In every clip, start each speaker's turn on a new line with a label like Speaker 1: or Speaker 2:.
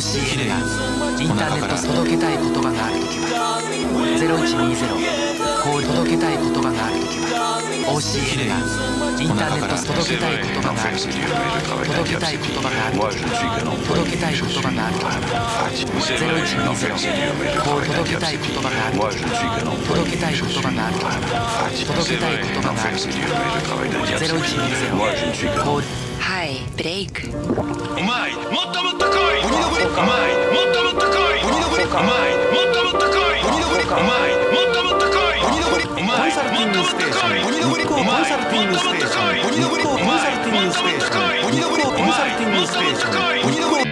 Speaker 1: OCN がインターネット届けたい言葉があるときは0120こう届けたい言葉があるときは OCN がインターネット届けたい言葉があるときは届けたい言葉があるときは届けたい言葉があるときは0120こう届けたい言葉があるときは届けたい言葉があるときは届けたい言葉があるときは0120こう
Speaker 2: はいブレイク。
Speaker 3: うまいもっともっと来い。鬼のブレうまいもっともっと来い。鬼のブレうまいもっともっと来い。鬼のブレうまいもっともっと来い。鬼のブレうまいもっともっと来い。鬼のブレコンサルティングステーション。鬼のブレコンサルティングステーション。鬼のブレコンサルティングステーション。鬼のブレ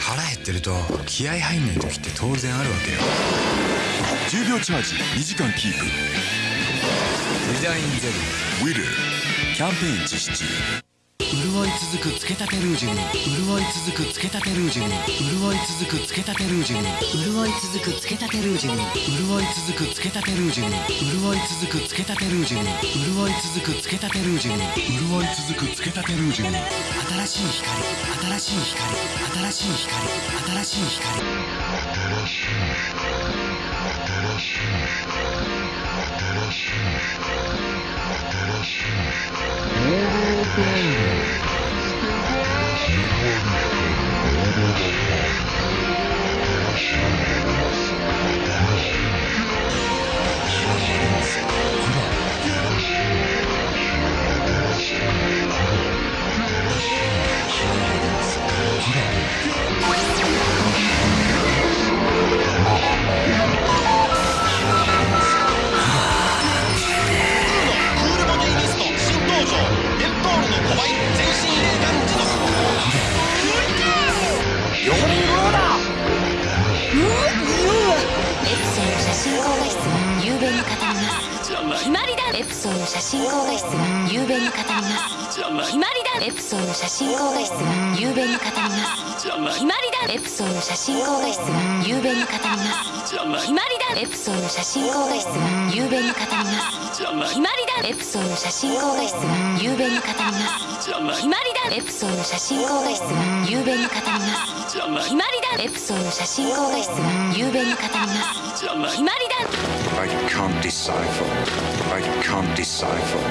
Speaker 4: 腹減ってると気合入んない時って当然あるわけよ。
Speaker 5: 10秒チャージ。2時間キープ。
Speaker 4: メジャーインゼ
Speaker 5: ウィルキャンペーン実施中。
Speaker 1: 潤い続くつけたてルージュに。潤い続くつけたてルージュに。潤い続くつけたてルージュに。潤い続くつけたてルージュに。潤い続くつけたてルージュに。潤い続くつけたてルージュに。潤い続くつけたてルージュに。潤い続くつけたてルージュに。新しい光。新しい光。新しい光。新しい光
Speaker 2: プソンの写真高画質が雄弁に語ります。決まりだエプソンの写真高画質が雄弁に語ります。決まりだ。エプソンの写真高画質が雄弁に語ります。決まりだ。エプソンの写真高画質が雄弁に語ります。決まりだ。エプソンの写真高画質が雄弁に語ります。決まりだ。エプソンの写真高画質が雄弁に語ります。決まりだ。
Speaker 6: I can't decipher. I can't decipher.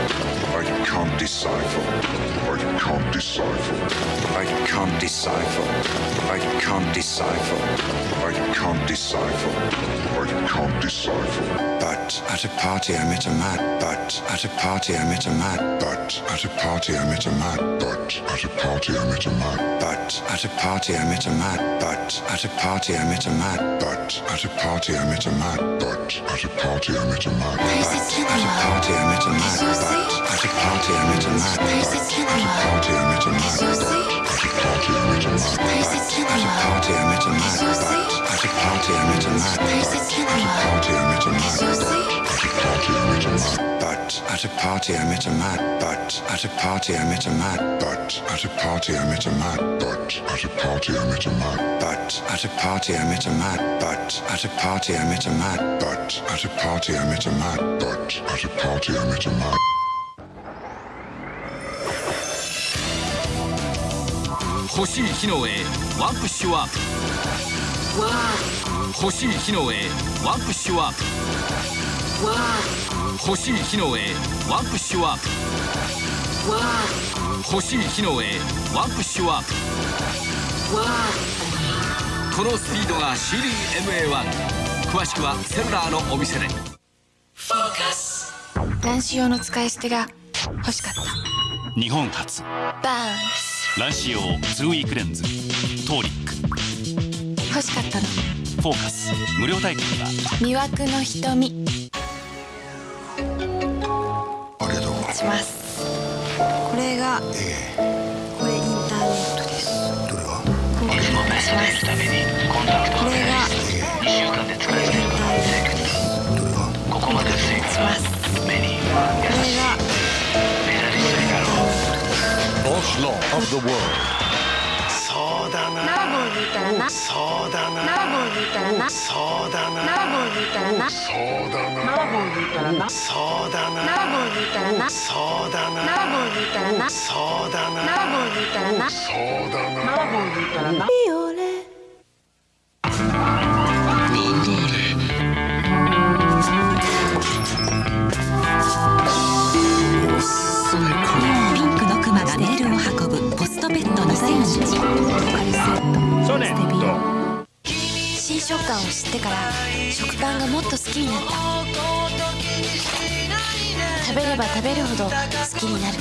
Speaker 6: I can't decipher. I can't decipher. I can't decipher. I can't decipher. I can't decipher. I can't decipher.
Speaker 4: But at a party I met a man. But at a party I met a man.
Speaker 6: But at a party I met a man. But at a party I met a man.
Speaker 4: But at a party I met a man. But at a party I met a man.
Speaker 6: But at a party I met a man. But at a party I met a man.
Speaker 4: But at a party I met a man. But at a party I met a man.
Speaker 6: But at a party I met a man. But at a party I met a man.
Speaker 4: But at a party I met a man. But at a party I met a man.
Speaker 6: But at a party I met a man.
Speaker 4: But at a party I met a man.
Speaker 6: But at a party I met a man. But at a party I met a man.
Speaker 4: But at a party I met a man. But at a party I met a man.
Speaker 6: But at a party I met a man. But at a party I met a man.
Speaker 7: 欲しい機能へワンプッシュワープ 欲しい機能へワンプッシュワープ。欲しい機能へワンプッシュワープ。欲しい機能へワンプッシュワープ。このスピードが CDMA1 詳しくはセルラーのお店で。
Speaker 2: 卵子用の使い捨てが欲しかった。
Speaker 8: 日本初。
Speaker 2: バーン
Speaker 8: 卵子用2ウィークレンズ
Speaker 2: しかったの。
Speaker 8: フォーカス。無料体験は。
Speaker 2: 魅惑の瞳。
Speaker 6: ありがとう。
Speaker 2: します。これが
Speaker 6: え
Speaker 2: これインターネットです。
Speaker 6: えどれが？
Speaker 2: これがします。これがインターネットです。
Speaker 6: どれが？
Speaker 2: します。これが
Speaker 5: Boss Law of the World
Speaker 3: そうだな
Speaker 2: マーボーに
Speaker 9: たらな。そうだな。7本言ったらな。そうだな。7本言ったらな。そうだな。7本言ったらな。そうだな。7本言ったらな。そうだな。7本言ったらな。そうだな。7本言ったらな。そうだな。7本言ったらな。ビオレ
Speaker 2: 食感を知ってから食パンがもっと好きになった。食べれば食べるほど好きになる。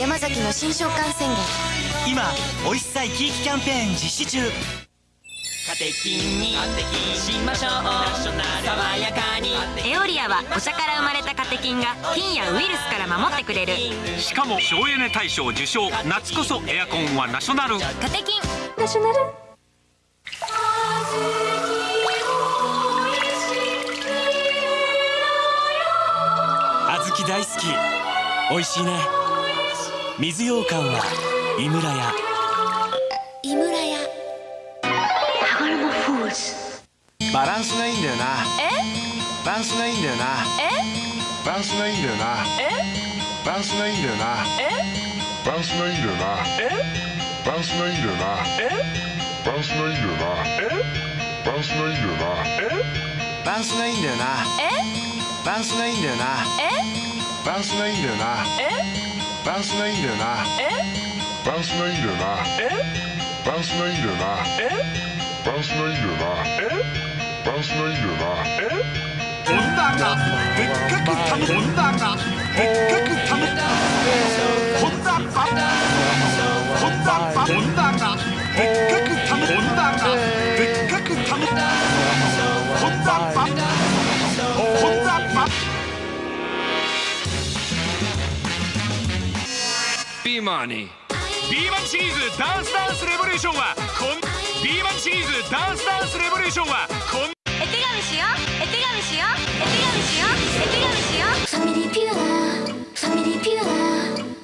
Speaker 2: 山崎の新食感宣言。
Speaker 10: 今美味しさ生き生きキャンペーン実施中。
Speaker 11: カテキンにしましょう。爽やかに
Speaker 12: エオリアはお茶から生まれたカテキンが菌やウイルスから守ってくれる。
Speaker 8: しかも省エネ大賞受賞。夏こそエアコンはナショナル。
Speaker 12: カテキン。
Speaker 2: ナショナル？
Speaker 10: 小豆大好き。美味しいね。水羊羹は井村屋。
Speaker 2: 井村屋。
Speaker 13: 羽衣フーズ
Speaker 14: バランスがいいんだよな。
Speaker 2: え？
Speaker 14: バランスがいいんだよな。
Speaker 2: え？
Speaker 14: バランスがいいんだよな。
Speaker 2: え？
Speaker 14: バランスがいいんだよな。
Speaker 2: え？
Speaker 14: バランスがいいんだよな。
Speaker 2: え？
Speaker 14: バランスがいいんだよな。
Speaker 2: え？
Speaker 14: バランスがいいんだよな。
Speaker 2: え？
Speaker 14: バランスがいいんだよな。バランスがいいんだよな。
Speaker 2: え？
Speaker 14: バランスがいいんだよな。
Speaker 2: え？
Speaker 14: バランスがいいんだよな。
Speaker 2: え？
Speaker 14: バランスがいいんだよな。
Speaker 2: え？
Speaker 14: バランスがいいんだよな。
Speaker 2: え？
Speaker 14: バランスがいいんだよな。
Speaker 2: え？
Speaker 14: バランスがいいんだよな。
Speaker 2: え？
Speaker 14: バランスがいいんだよな。
Speaker 15: ホンダがでっかくたむがでっかくた。む
Speaker 8: ビーマーに B1 シリーズダンスダンスレボリューションはこん B1 シリーズダンスダンスレボリューションはこん
Speaker 12: 絵手紙しよう絵手紙しよう絵手紙しよう絵手紙しよう
Speaker 2: ファミリーピュアファミリーピュー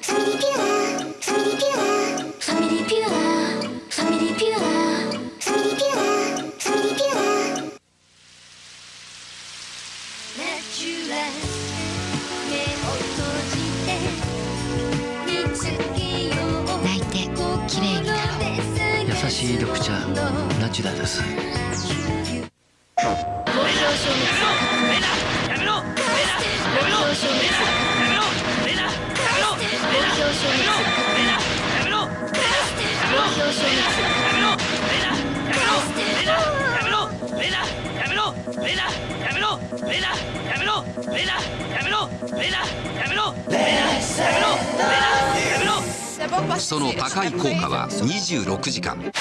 Speaker 16: その高い効果は26時間。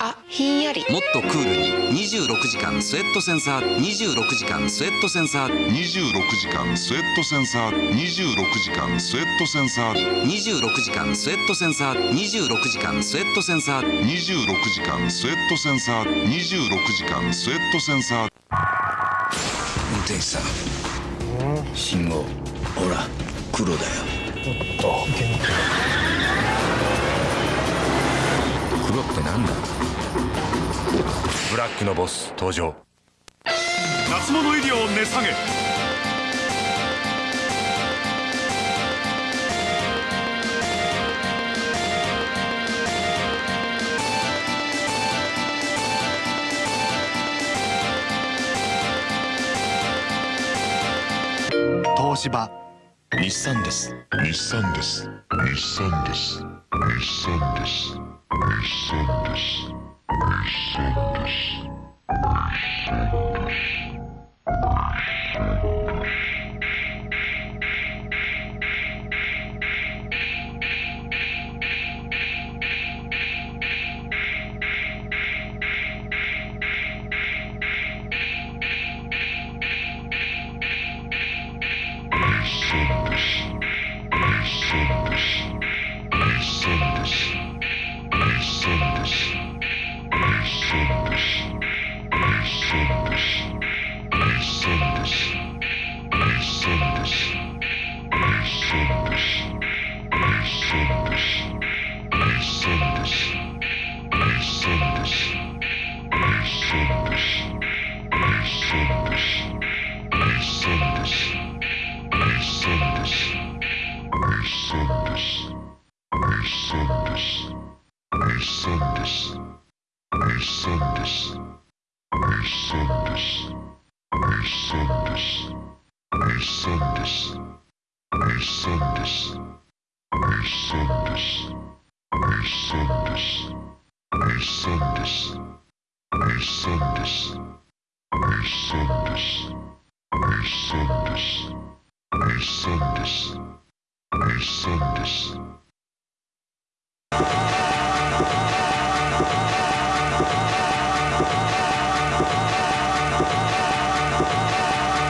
Speaker 2: あひんやり。
Speaker 16: もっとクールに26時間。スウェットセンサー26時間。スウェットセンサー
Speaker 6: 26時間スウェットセンサー26時間スウェットセンサー。
Speaker 16: 26時間スウェットセンサー26時間スウェットセンサー。
Speaker 6: 26時間スウェットセンサー26時間スウェットセンサー
Speaker 4: 運転手さん。信号。ほら黒だよ。
Speaker 14: おっと
Speaker 4: 黒ってなんだ？
Speaker 15: ブラックのボス登場。
Speaker 8: 夏物入りを値下げ
Speaker 15: 東芝
Speaker 6: 日産です。日産です。日産です。日産です。日産です。日産です。日産です。日産です。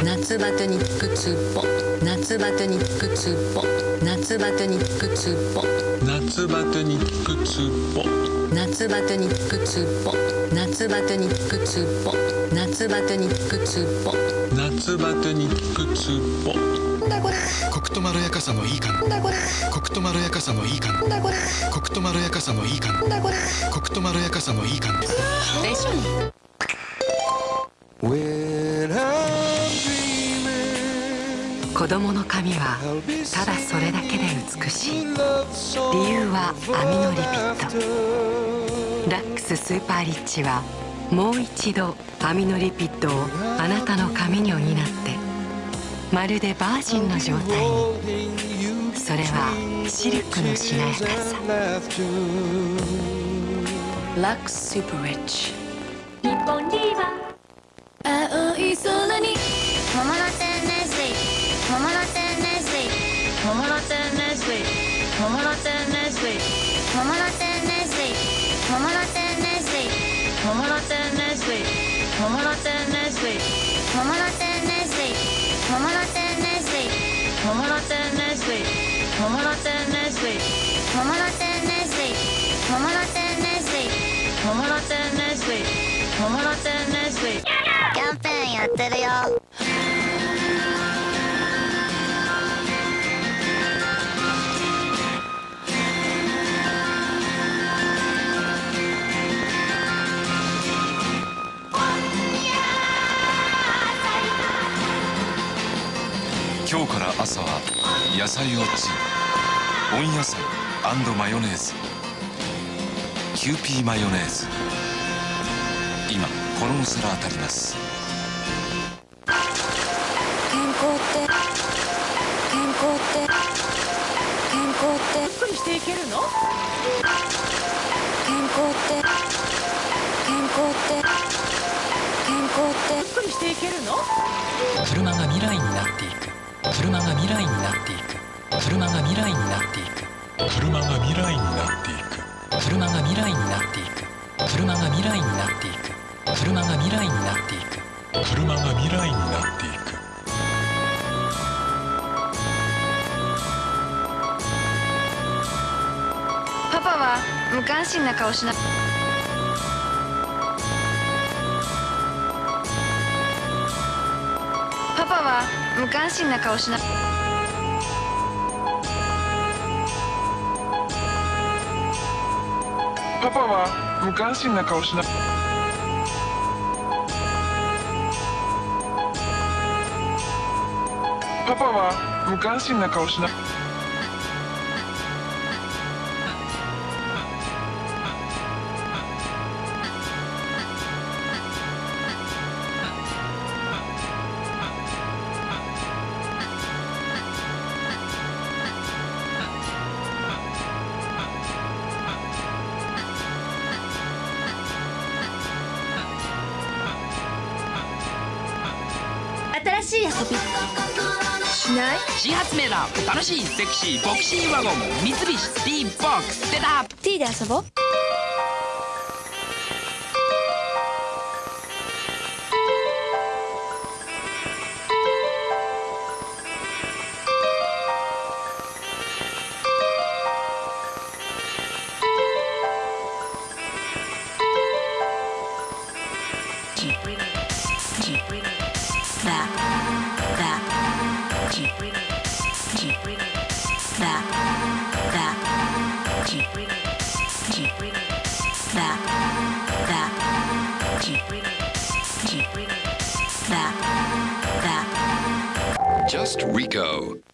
Speaker 17: 夏バテに効くツーポ。夏バテに効くツボ。夏バテに効くツボ。
Speaker 18: 夏バテに効くツボ。
Speaker 17: 夏バテに効くツボ。夏バテに効くツボ。夏バテに効くツボ。
Speaker 18: 夏バテに効くツボ。
Speaker 19: コクとまろやかさのいい感コクとまろやかさのいい感コクとまろやかさのいい感コクとまろやかさのいい感
Speaker 17: でしょ
Speaker 20: 子供の髪はただそれだけで美しい。理由はアミノリピッドラックススーパーリッチはもう一度アミノリピッドをあなたの髪に補ってまるでバージンの状態に。それはシルクのしなやかさ。
Speaker 17: ラックススーパーリッチ。
Speaker 2: 日本ディーバ青い空に。桃の桃の天然水桃の天然水桃の天然水桃の天然水桃の天然水桃の天然水桃の天然水桃の天然水桃の天然水桃の天然水桃の天然水桃の天然水桃の天然水桃の天然水桃の天然水キャンペーンやってるよ。
Speaker 5: 野菜をチン温野菜マヨネーズキューピーマヨネーズ。今衣皿当たります。
Speaker 2: 健康って健康って健康って。ゆっくりしていけるの？健康って健康って。健康って。ゆっくりしていけるの？
Speaker 1: 車が未来になっていく。車が未来になっていく車が未来になっていく。
Speaker 18: 車が未来になっていく。
Speaker 1: 車が未来になっていく。車が未来になっていく。車が未来になっていく。
Speaker 18: 車が未来になっていく。
Speaker 21: パパは無関心な顔しな。パパは無関心な顔しな
Speaker 22: パパは無関心な顔しな。パパは無関心な顔しな。
Speaker 2: 新しい遊びしない？
Speaker 1: 新発明だ。楽しいセクシーボクシーワゴン。三菱 D ボックス出た
Speaker 21: T で遊ぼう「
Speaker 23: Just Rico」